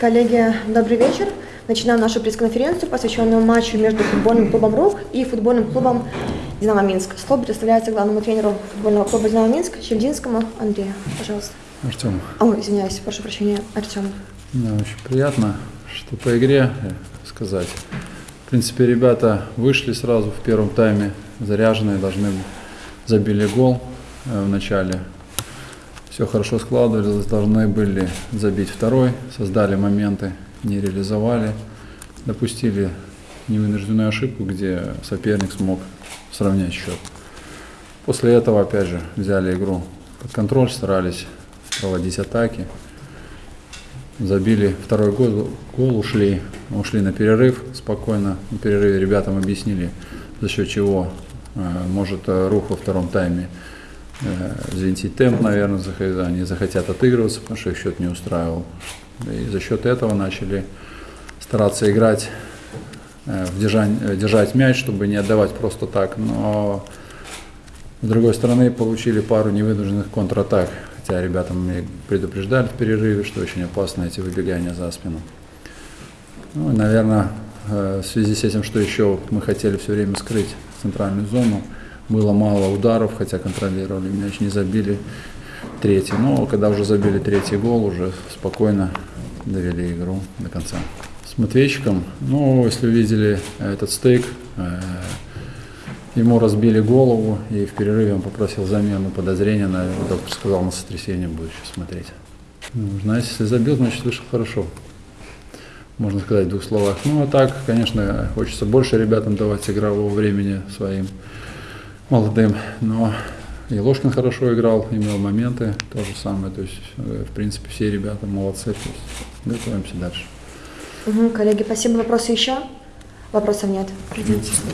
Коллеги, добрый вечер. Начинаем нашу пресс-конференцию, посвященную матчу между футбольным клубом «Рук» и футбольным клубом «Динамо Минск». Слово предоставляется главному тренеру футбольного клуба «Динамо Минск» Щердинскому Андрею. Пожалуйста. Артем, Ой, извиняюсь, прошу прощения, Артем. мне очень приятно, что по игре э, сказать. В принципе, ребята вышли сразу в первом тайме, заряженные, должны забили гол э, в начале. Все хорошо складывалось, должны были забить второй, создали моменты, не реализовали, допустили невынужденную ошибку, где соперник смог сравнять счет. После этого, опять же, взяли игру под контроль, старались проводить атаки. Забили второй гол, гол ушли, ушли на перерыв спокойно. На перерыве ребятам объяснили, за счет чего э, может э, рух во втором тайме э, взвинтить темп, наверное, они захотят отыгрываться, потому что их счет не устраивал. И за счет этого начали стараться играть, э, э, держать мяч, чтобы не отдавать просто так. Но с другой стороны, получили пару невынужденных контратак, хотя ребята мне предупреждали в перерыве, что очень опасно эти выбегания за спину. Ну, наверное, в связи с этим, что еще мы хотели все время скрыть центральную зону, было мало ударов, хотя контролировали мяч, не забили третий. Но когда уже забили третий гол, уже спокойно довели игру до конца. С Матвейчиком, ну, если видели этот стейк, э, Ему разбили голову, и в перерыве он попросил замену подозрения. Наверное, доктор сказал, на сотрясение будет еще смотреть. Ну, знаете, если забил, значит вышел хорошо. Можно сказать в двух словах. Ну, а так, конечно, хочется больше ребятам давать игрового времени своим молодым. Но и Ложкин хорошо играл, имел моменты, то же самое. То есть, э, в принципе, все ребята молодцы. То есть, готовимся дальше. Мгм, коллеги, спасибо. Вопросы еще? Вопросов нет.